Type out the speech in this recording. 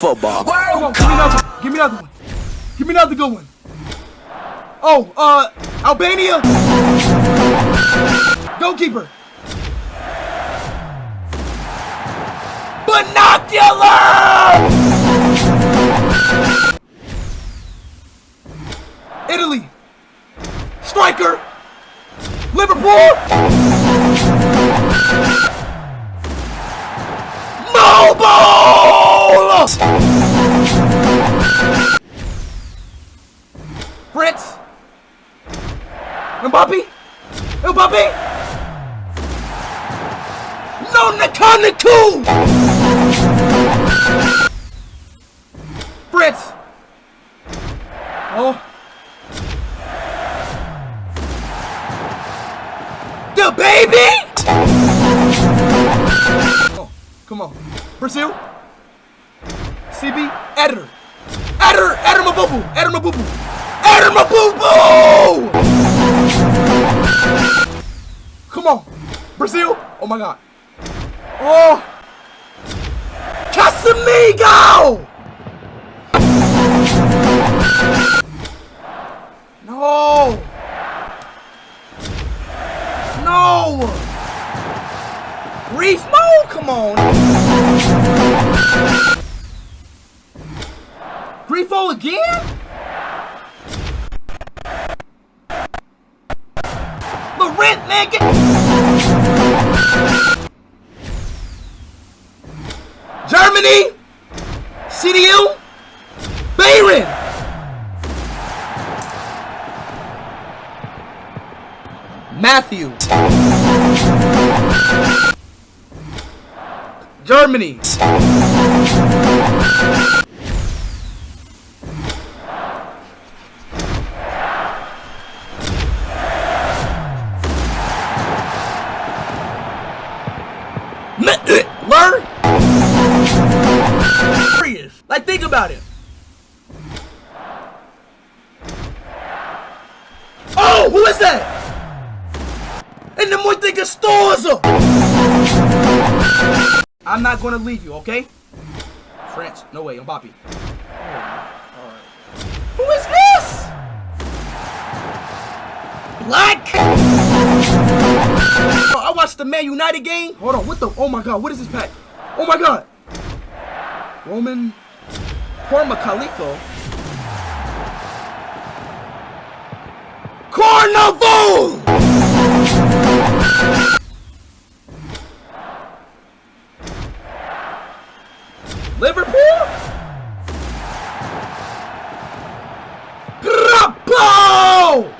football. Give me another one. Give me another one. Give me another good one. Oh, uh, Albania. Goalkeeper. Binocular! Italy. Striker. Liverpool. Fritz. Mbappe. Mbappe. No Nakanaku! Fritz. Oh. The baby! Oh, come on. Brazil. CB. Editor. Editor. Editor Mabubu. Editor Mabubu. Editor Mabubu! Come on. Brazil. Oh my god. Oh. Casamigo! No. No. Reef mode? Come on. Again? Laurent, man, get... Germany, CDU, Bayern. Matthew. Germany. About it. Oh, who is that? And the more thing Stoza. I'm not gonna leave you, okay? French. No way, Mbappe. Who is this? Black. Oh, I watched the Man United game. Hold on, what the? Oh my God, what is this pack? Oh my God. Roman Cormacalico. Carnival! Liverpool? Grappo!